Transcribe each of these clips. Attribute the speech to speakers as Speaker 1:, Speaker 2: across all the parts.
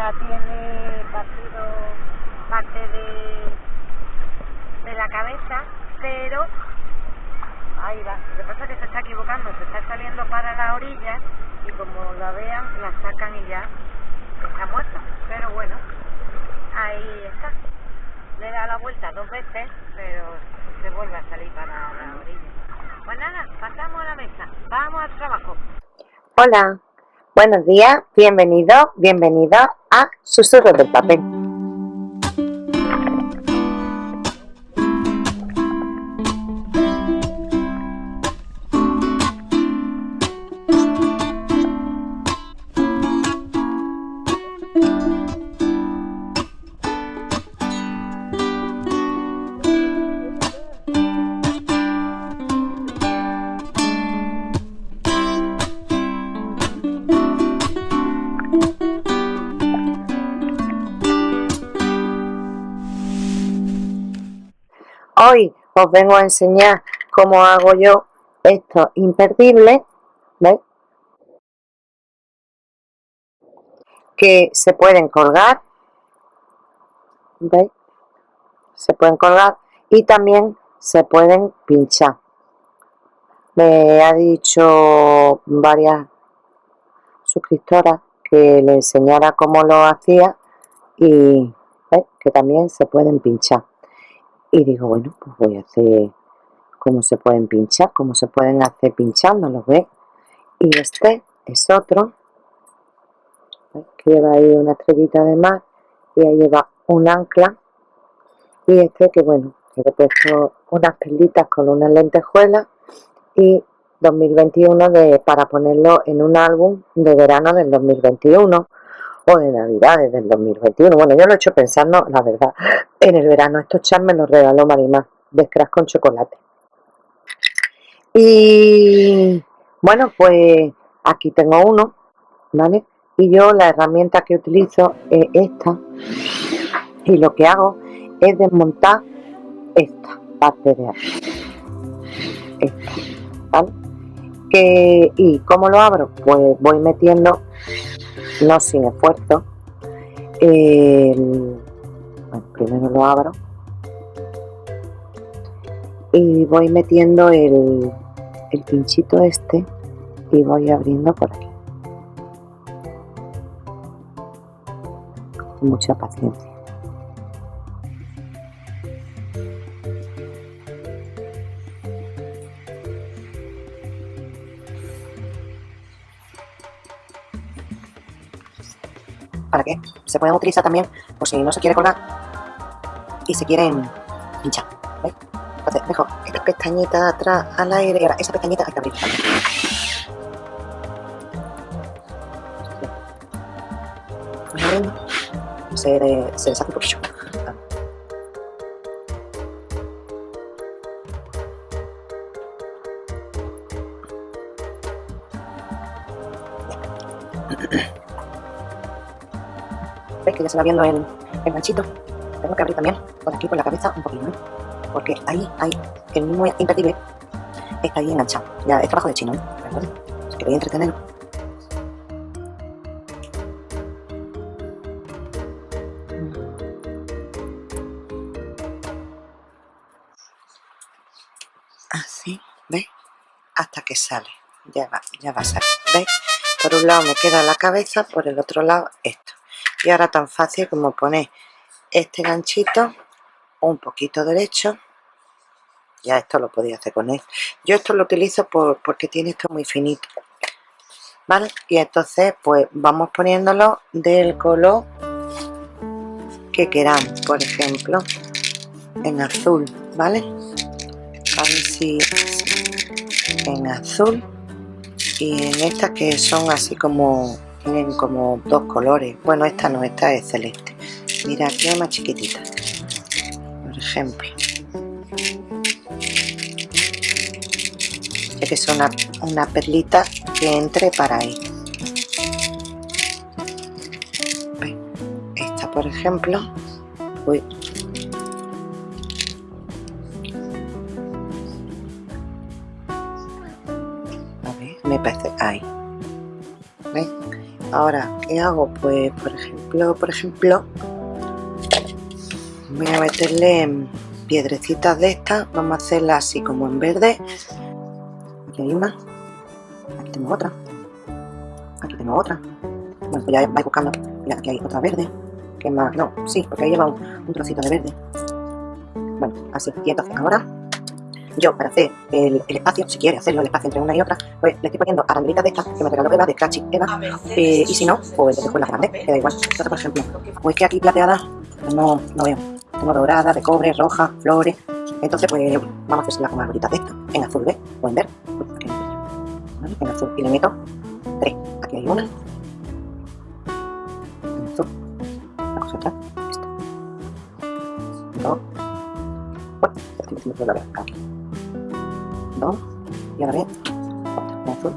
Speaker 1: ya tiene partido parte de, de la cabeza, pero ahí va. Lo que pasa es que se está equivocando, se está saliendo para la orilla y como la vean, la sacan y ya está muerta. Pero bueno, ahí está. Le da la vuelta dos veces, pero se vuelve a salir para la orilla. Pues nada, pasamos a la mesa. Vamos al trabajo.
Speaker 2: Hola, buenos días, bienvenido, bienvenida a Susurros del Papel. Hoy os vengo a enseñar cómo hago yo estos imperdibles, ¿veis? Que se pueden colgar, ¿veis? Se pueden colgar y también se pueden pinchar. Me ha dicho varias suscriptoras que le enseñara cómo lo hacía y que también se pueden pinchar y digo bueno pues voy a hacer cómo se pueden pinchar cómo se pueden hacer pinchándolos ¿ves? y este es otro que lleva ahí una estrellita de mar y ahí lleva un ancla. Y este que bueno que le he puesto unas perlitas con unas lentejuelas y 2021 de, para ponerlo en un álbum de verano del 2021 o de navidades del 2021 bueno yo lo he hecho pensando la verdad en el verano. Estos chats me los regaló Marimar de Scratch con chocolate. Y bueno pues aquí tengo uno vale y yo la herramienta que utilizo es esta. Y lo que hago es desmontar esta parte de aquí. ¿vale? Que, y cómo lo abro pues voy metiendo no sin esfuerzo bueno, primero lo abro y voy metiendo el, el pinchito este y voy abriendo por aquí. Mucha paciencia Se pueden utilizar también por si no se quiere colgar y se quieren pinchar. ¿Veis? Entonces dejo esta pestañita atrás al aire y ahora esa pestañita hay que abrir Se, se deshace un poquillo. ¿Veis que ya se va viendo el, el ganchito? Tengo que abrir también por aquí, por la cabeza, un poquito, ¿no? Porque ahí hay el mismo imperdible está ahí enganchado. Ya es trabajo de chino, ¿no? ¿Recuerda? Si queréis entretener. Así, ¿veis? Hasta que sale. Ya va, ya va a salir. ¿Veis? Por un lado me queda la cabeza, por el otro lado esto y ahora tan fácil como poner este ganchito un poquito derecho. Ya esto lo podía hacer con él. Yo esto lo utilizo por, porque tiene esto muy finito. Vale y entonces pues vamos poniéndolo del color que queramos por ejemplo en azul vale a ver si en azul y en estas que son así como tienen como dos colores. Bueno esta no, esta es celeste. Mira aquí es más chiquitita. Por ejemplo. Que es una, una perlita que entre para ahí. Esta por ejemplo. Uy, ¿qué hago? pues por ejemplo por ejemplo voy a meterle piedrecitas de estas vamos a hacerla así como en verde. Aquí hay una aquí tengo otra aquí tengo otra. Bueno pues ya vais buscando. Mira aquí hay otra verde que más no sí porque ahí lleva un, un trocito de verde. Bueno así y entonces ahora yo para hacer el, el, espacio, si quiere hacerlo el espacio entre una y otra, pues le estoy poniendo arandelitas de estas que me regaló Eva, de Scratchy Eva, eh, y si no, pues entonces con la grande, que da igual. Entonces, por ejemplo, pues que aquí plateada, pues no, no veo. Tengo dorada, de cobre, roja, flores. Entonces, pues vamos a hacerla con arbolitas de estas, en azul, ¿ves? En verde. ¿Vale? En azul. Y le meto tres. Aquí hay una. En azul. La cosa atrás. Esta. Dos. Bueno, aquí y ahora bien azul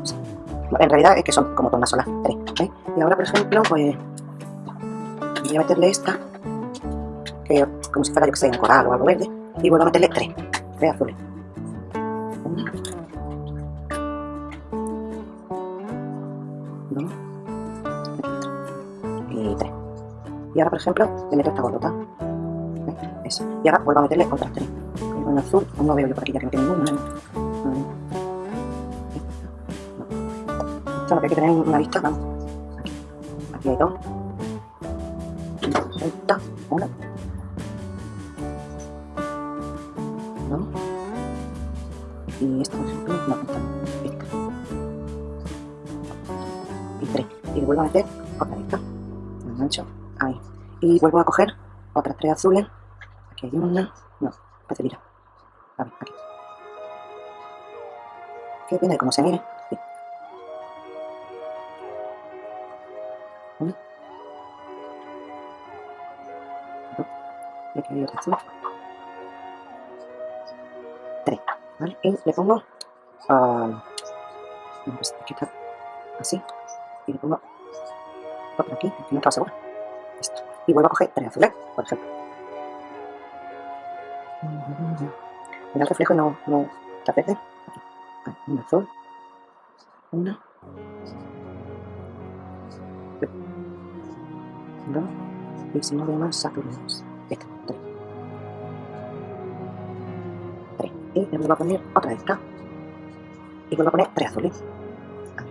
Speaker 2: en realidad es que son como todas solas tres ¿veis? y ahora por ejemplo pues voy a meterle esta que como si fuera yo que sé en coral o algo verde y vuelvo a meterle tres tres azules. Una dos y tres. Y ahora por ejemplo le meto esta bolota Eso. y ahora vuelvo a meterle otras tres. En azul, no veo yo por aquí ya que no tiene ninguna lo que hay que tener una vista, vamos. Aquí, hay dos. Esta, una. Dos. Y esta, no, esta, esta. Y tres. Y vuelvo a meter otra vista. Engancho, ahí. Y vuelvo a coger otras tres azules. Aquí hay una. No, parece mira. A ver, aquí. Que depende de cómo se aquí hay otra azul 3 ¿vale? y le pongo uh, aquí está así y le pongo otra aquí que no estaba segura. Esto y vuelvo a coger tres azules por ejemplo. Mira el reflejo y no, no está verde aquí hay un azul una dos y si no veo más saturnos esta y le vuelvo a poner otra de esta y vuelvo a poner tres azules. A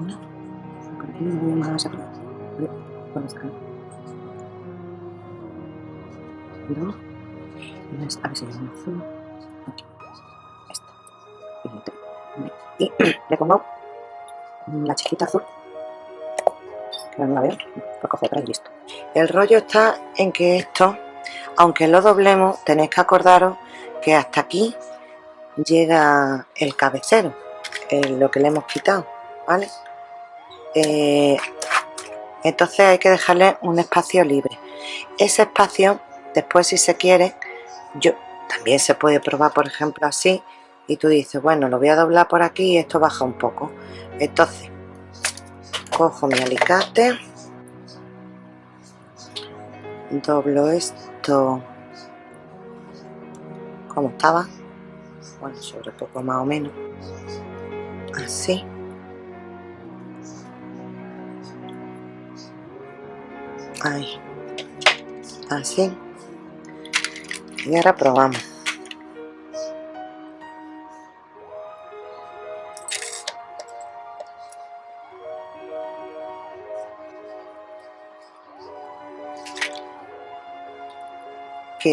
Speaker 2: una por aquí no voy más arriba vuelvo a sacar dos y a ver si hay un azul. Aquí tres y le pongo la chiquita azul. No la veo listo. El rollo está en que esto aunque lo doblemos tenéis que acordaros que hasta aquí llega el cabecero lo que le hemos quitado vale eh, entonces hay que dejarle un espacio libre. Ese espacio después si se quiere yo también se puede probar por ejemplo así y tú dices bueno lo voy a doblar por aquí y esto baja un poco entonces cojo mi alicate doblo esto como estaba bueno sobre poco más o menos así. Ahí así. Y ahora probamos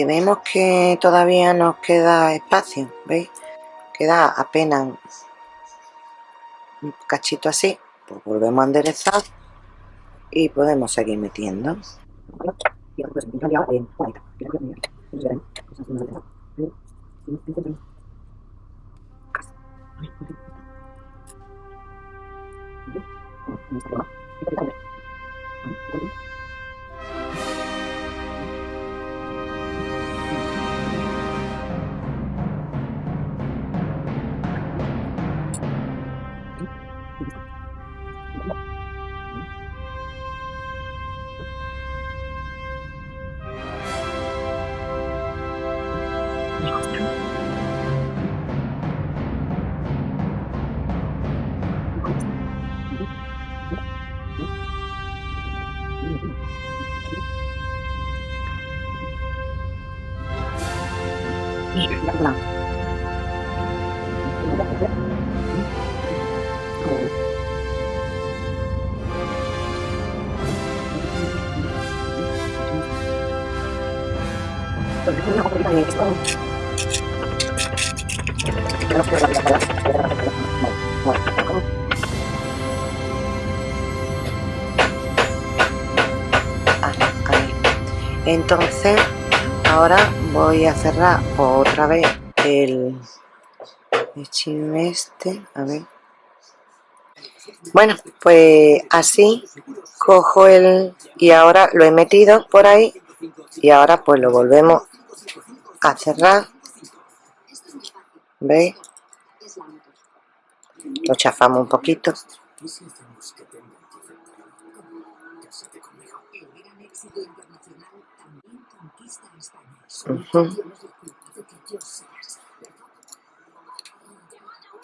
Speaker 2: vemos que todavía nos queda espacio, ¿veis? Queda apenas un cachito así, pues volvemos a enderezar y podemos seguir metiendo. Entonces, ahora voy a cerrar otra vez el, el este, a ver. Bueno, pues así cojo el y ahora lo he metido por ahí y ahora pues lo volvemos a cerrar ¿veis? lo chafamos un poquito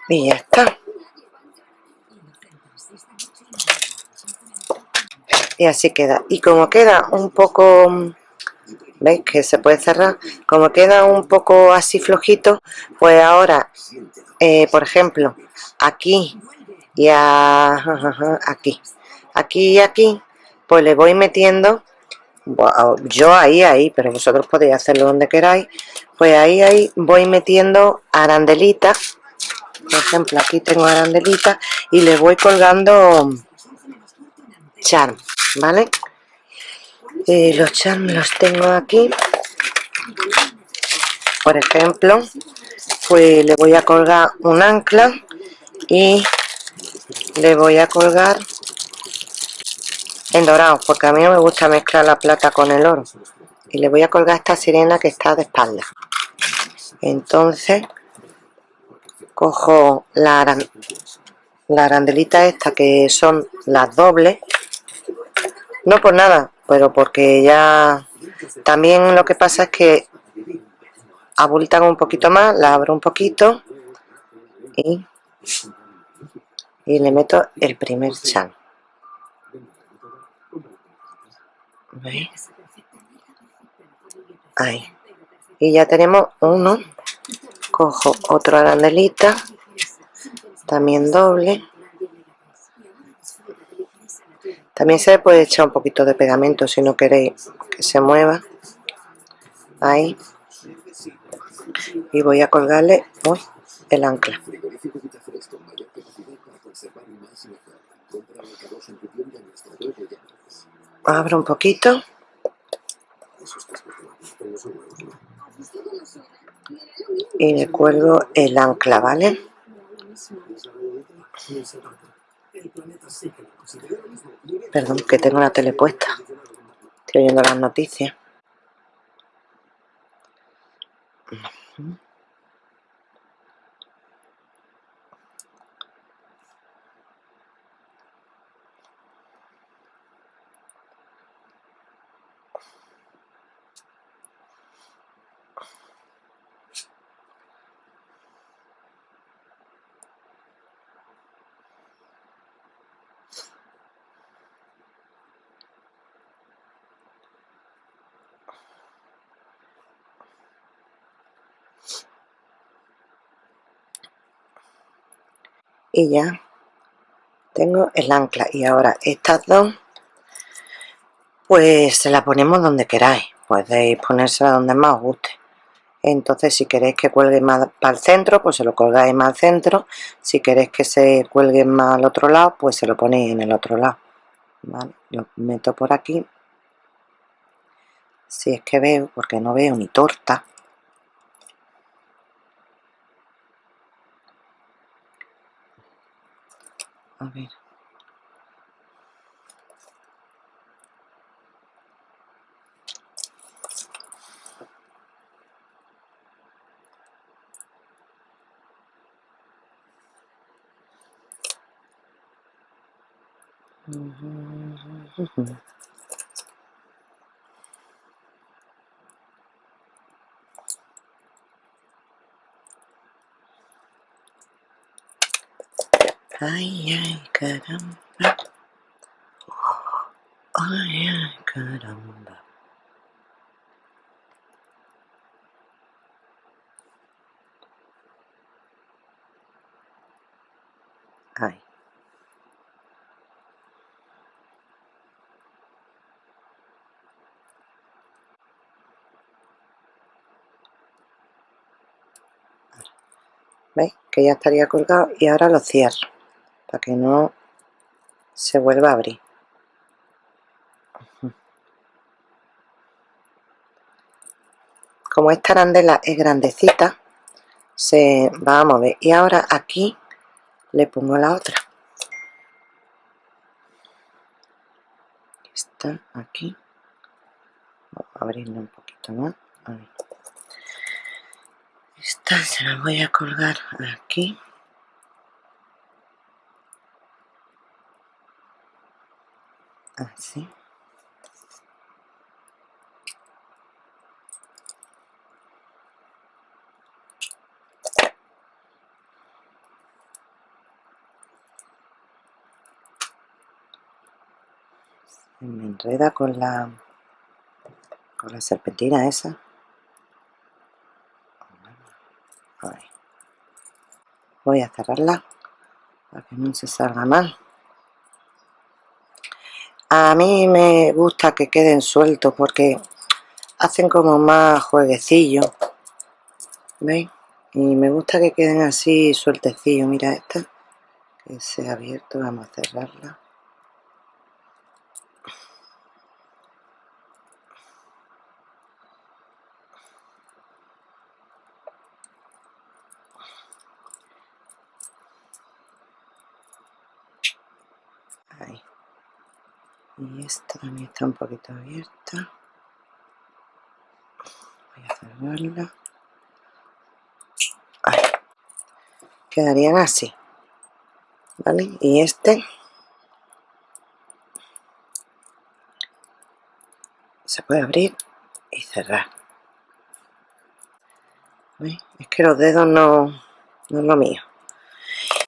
Speaker 2: y ya está y así queda y como queda un poco ¿Veis? Que se puede cerrar. Como queda un poco así flojito, pues ahora, eh, por ejemplo, aquí y aquí, aquí y aquí, pues le voy metiendo, yo ahí, ahí, pero vosotros podéis hacerlo donde queráis, pues ahí, ahí voy metiendo arandelitas, por ejemplo, aquí tengo arandelitas y le voy colgando charm, ¿vale? Eh, los charms los tengo aquí. Por ejemplo pues le voy a colgar un ancla y le voy a colgar en dorado porque a mí no me gusta mezclar la plata con el oro. Y le voy a colgar esta sirena que está de espalda. Entonces cojo la, la arandelita esta que son las dobles. No por nada pero porque ya también lo que pasa es que abultan un poquito más, la abro un poquito y, y le meto el primer chan. Ahí. Y ya tenemos uno. Cojo otro arandelita, también doble. También se puede echar un poquito de pegamento si no queréis que se mueva. Ahí. Y voy a colgarle el ancla. Abro un poquito. Y le el ancla, ¿vale? Perdón, que tengo la tele puesta. Estoy oyendo las noticias. Y ya. Tengo el ancla. Y ahora estas dos pues se la ponemos donde queráis. Podéis ponérsela donde más os guste. Entonces si queréis que cuelgue más para el centro pues se lo colgáis más al centro. Si queréis que se cuelgue más al otro lado pues se lo ponéis en el otro lado. ¿vale? lo meto por aquí. Si es que veo porque no veo ni torta A ver. Ay, ay, caramba. Ay, ay, caramba. ahí ¿Veis? Que ya estaría colgado y ahora lo cierro para que no se vuelva a abrir. Como esta arandela es grandecita, se va a mover. Y ahora aquí le pongo la otra. Está aquí. Vamos a un poquito más. Esta se la voy a colgar aquí. Así. me enreda con la con la serpentina esa. Voy a cerrarla para que no se salga mal a mí me gusta que queden sueltos porque hacen como más jueguecillo ¿veis? y me gusta que queden así sueltecillos mira esta que se ha abierto, vamos a cerrarla y esta también está un poquito abierta. Voy a cerrarla. Quedarían así ¿vale? y este. Se puede abrir y cerrar. Es que los dedos no, no es lo mío.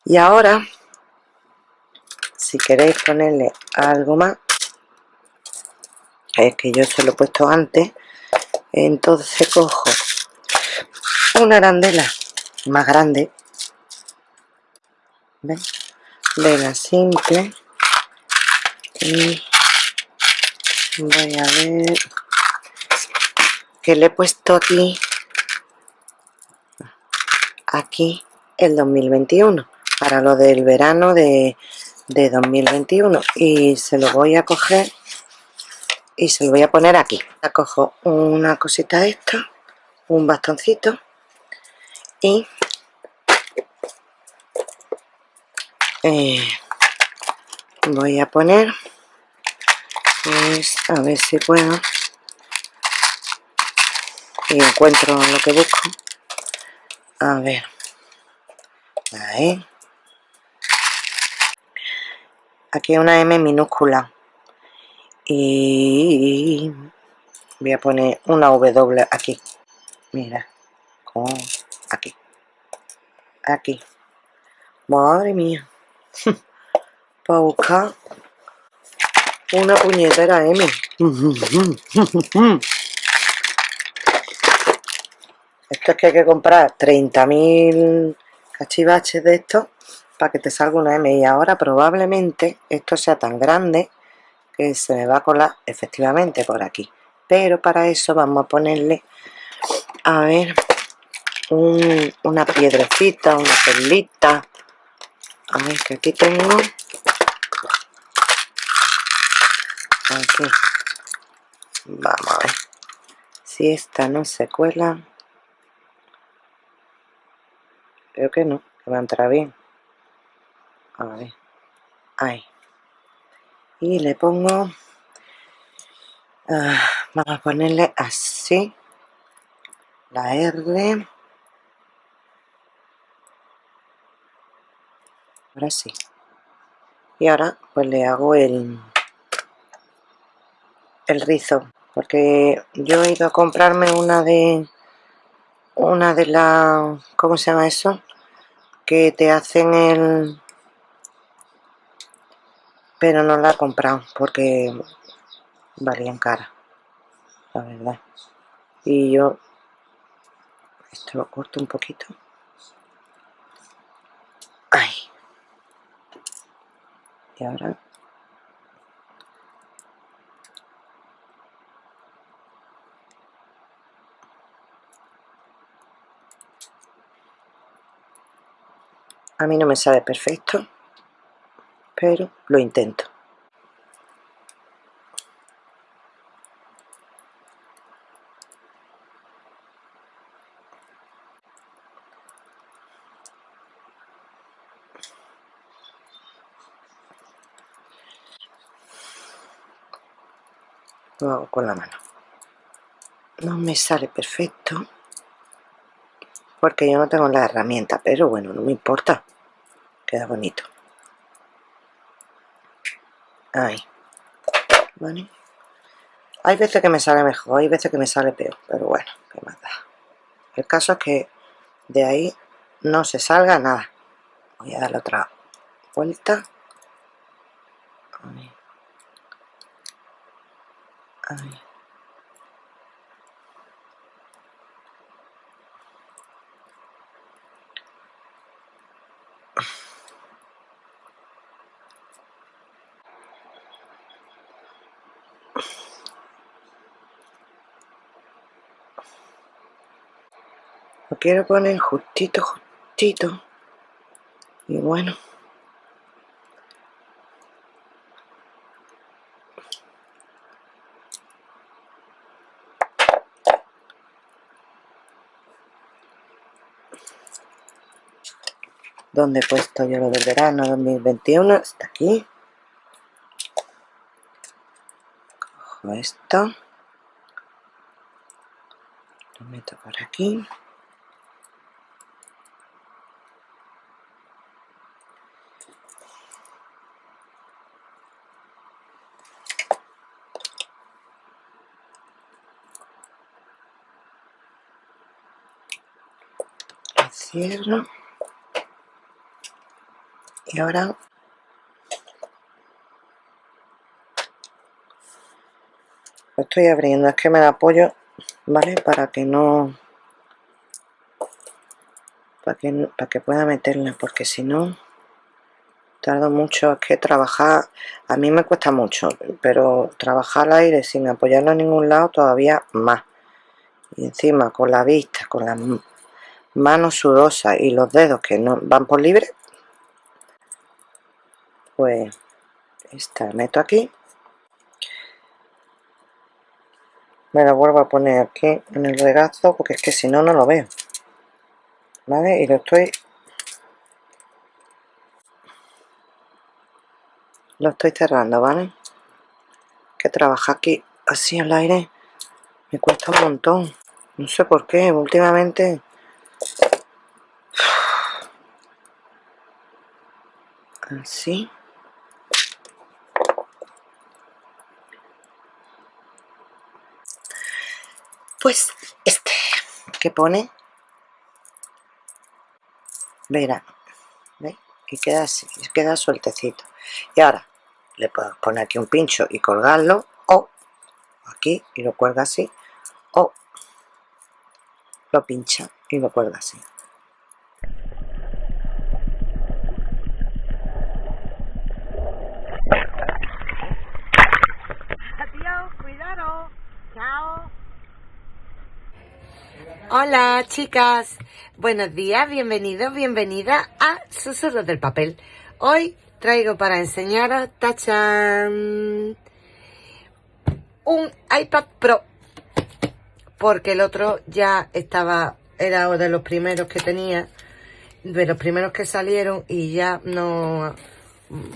Speaker 2: Y ahora si queréis ponerle algo más es que yo se lo he puesto antes. Entonces cojo una arandela más grande. De la simple. Y voy a ver que le he puesto aquí aquí el 2021 para lo del verano de, de 2021 y se lo voy a coger y se lo voy a poner aquí. Cojo una cosita de esta un bastoncito y eh, voy a poner pues a ver si puedo y encuentro lo que busco. A ver. Ahí. Aquí una M minúscula y voy a poner una W aquí. Mira aquí. Aquí. Madre mía. Para buscar una puñetera M esto es que hay que comprar 30.000 cachivaches de esto para que te salga una M. Y ahora probablemente esto sea tan grande se me va a colar efectivamente por aquí. Pero para eso vamos a ponerle a ver una piedrecita, una perlita. A ver que aquí tengo. Aquí. Vamos a ver si esta no se cuela. Creo que no, que va a entrar bien. A ver ahí y le pongo ah, vamos a ponerle así la R ahora sí y ahora pues le hago el el rizo porque yo he ido a comprarme una de una de las ¿cómo se llama eso? que te hacen el pero no la he comprado porque valían cara la verdad. Y yo esto lo corto un poquito. Ahí y ahora a mí no me sale perfecto pero lo intento. Lo hago con la mano. No me sale perfecto porque yo no tengo la herramienta pero bueno no me importa. Queda bonito ahí ¿Vale? hay veces que me sale mejor hay veces que me sale peor pero bueno qué más da el caso es que de ahí no se salga nada voy a darle otra vuelta ahí. Ahí. Quiero poner justito, justito. Y bueno. ¿Dónde he puesto yo lo del verano 2021? Está aquí. Cojo esto. Lo meto por aquí. Cierro. Y ahora lo estoy abriendo, es que me da apoyo, ¿vale? Para que no... Para que, para que pueda meterla, porque si no... Tardo mucho, es que trabajar... A mí me cuesta mucho, pero trabajar al aire sin apoyarlo en ningún lado todavía más. Y encima con la vista, con las manos sudosas y los dedos que no van por libre, pues esta meto aquí. Me la vuelvo a poner aquí en el regazo porque es que si no no lo veo. Vale y lo estoy lo estoy cerrando vale que trabajar aquí así al aire. Me cuesta un montón. No sé por qué últimamente así pues este que pone verano ¿ve? y queda así, queda sueltecito. Y ahora le puedo poner aquí un pincho y colgarlo o aquí y lo cuelga así o lo pincha y lo cuelga así
Speaker 3: Hola chicas, buenos días, bienvenidos, bienvenida a Susurros del Papel. Hoy traigo para enseñaros, tachan, un iPad Pro, porque el otro ya estaba, era de los primeros que tenía, de los primeros que salieron y ya no,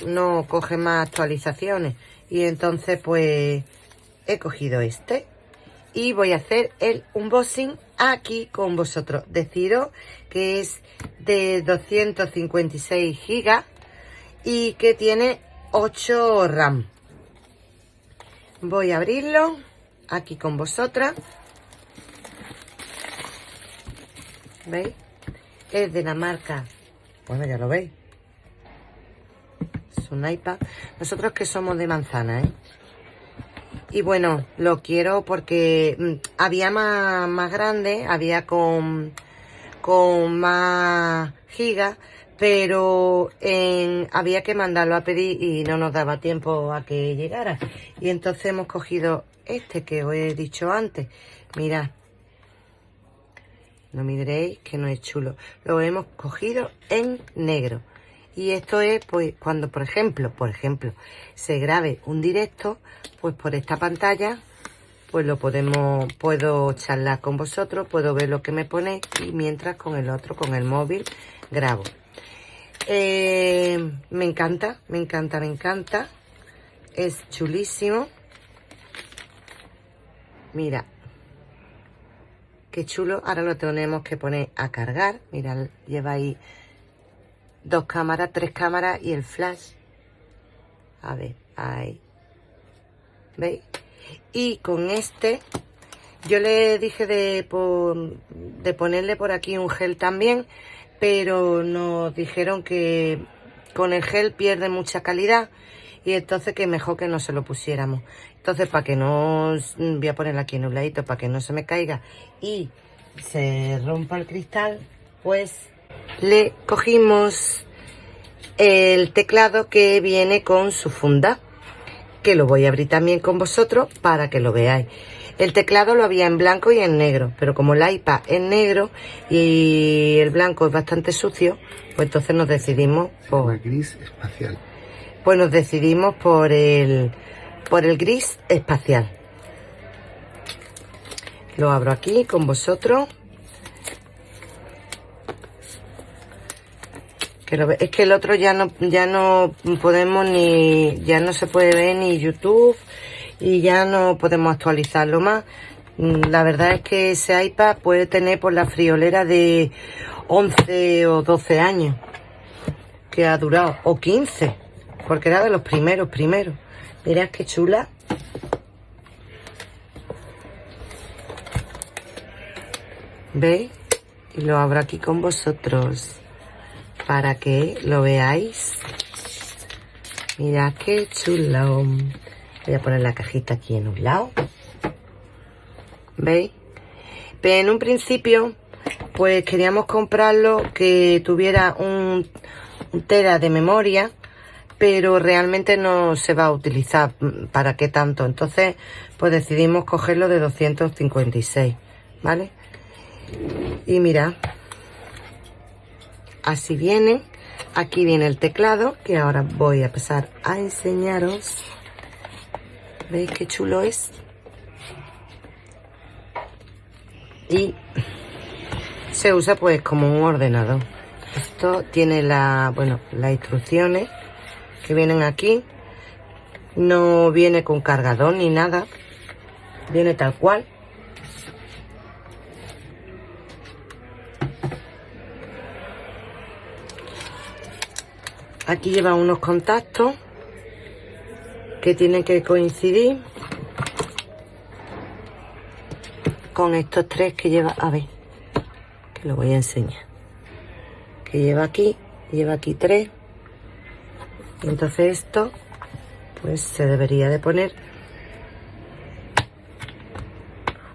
Speaker 3: no coge más actualizaciones. Y entonces pues he cogido este y voy a hacer el unboxing aquí con vosotros. Deciros que es de 256 gigas y que tiene 8 RAM. Voy a abrirlo aquí con vosotras. ¿Veis? Es de la marca, bueno ya lo veis, es un iPad. Nosotros que somos de manzana, ¿eh? Y bueno, lo quiero porque mm, había más, más grande, había con, con más gigas, pero había que mandarlo a pedir y no nos daba tiempo a que llegara. Y entonces hemos cogido este que os he dicho antes. Mirad. No me diréis que no es chulo. Lo hemos cogido en negro. Y esto es, pues, cuando, por ejemplo, por ejemplo, se grabe un directo, pues por esta pantalla, pues lo podemos, puedo charlar con vosotros, puedo ver lo que me pone y mientras con el otro, con el móvil, grabo. Eh, me encanta, me encanta, me encanta. Es chulísimo. Mira. Qué chulo. Ahora lo tenemos que poner a cargar. Mira, lleva ahí dos cámaras, tres cámaras y el flash. A ver, ahí. ¿Veis? Y con este, yo le dije de, de ponerle por aquí un gel también, pero nos dijeron que con el gel pierde mucha calidad y entonces que mejor que no se lo pusiéramos. Entonces para que no, voy a ponerle aquí en un ladito para que no se me caiga y se rompa el cristal, pues le cogimos el teclado que viene con su funda, que lo voy a abrir también con vosotros para que lo veáis. El teclado lo había en blanco y en negro, pero como el iPad es negro y el blanco es bastante sucio, pues entonces nos decidimos
Speaker 4: por... Gris espacial.
Speaker 3: Pues nos decidimos por el, por el gris espacial. Lo abro aquí con vosotros. Es que el otro ya no, ya no podemos ni, ya no se puede ver ni YouTube, y ya no podemos actualizarlo más. Mm, la verdad es que ese iPad puede tener por la friolera de 11 o 12 años que ha durado, o 15, porque era de los primeros, primeros. Mirad qué chula. ¿Veis? Y lo abro aquí con vosotros para que lo veáis. Mirad qué chulo. Voy a poner la cajita aquí en un lado. ¿Veis? Pero en un principio, pues queríamos comprarlo que tuviera un, tera de memoria, pero realmente no se va a utilizar. ¿Para qué tanto? Entonces, pues decidimos cogerlo de 256, ¿vale? Y mira, así viene. Aquí viene el teclado, que ahora voy a empezar a enseñaros. ¿Veis qué chulo es? Y se usa pues como un ordenador. Esto tiene la, bueno, las instrucciones que vienen aquí. No viene con cargador ni nada. Viene tal cual. Aquí lleva unos contactos que tienen que coincidir con estos tres que lleva, a ver, que lo voy a enseñar, que lleva aquí, lleva aquí tres, y entonces esto, pues se debería de poner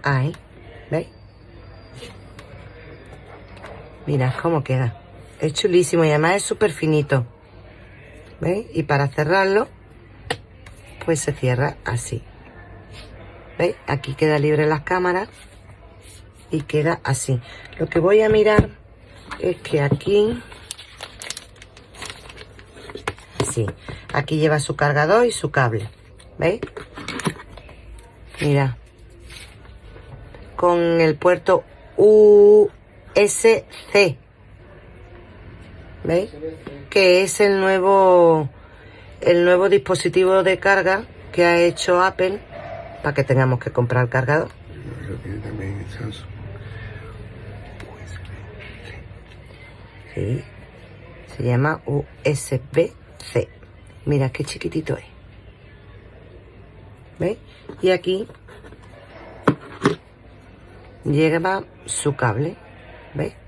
Speaker 3: ahí, ¿veis? Mirad cómo queda, es chulísimo y además es súper finito, Y para cerrarlo, pues se cierra así. ¿Veis? Aquí queda libre las cámaras y queda así. Lo que voy a mirar es que aquí, sí, aquí lleva su cargador y su cable. ¿Veis? Mira. Con el puerto USB. ¿Veis? Que es el nuevo el nuevo dispositivo de carga que ha hecho Apple para que tengamos que comprar cargador. Sí, se llama USB-C. Mira qué chiquitito es. ¿Veis? Y aquí lleva su cable. ¿Veis?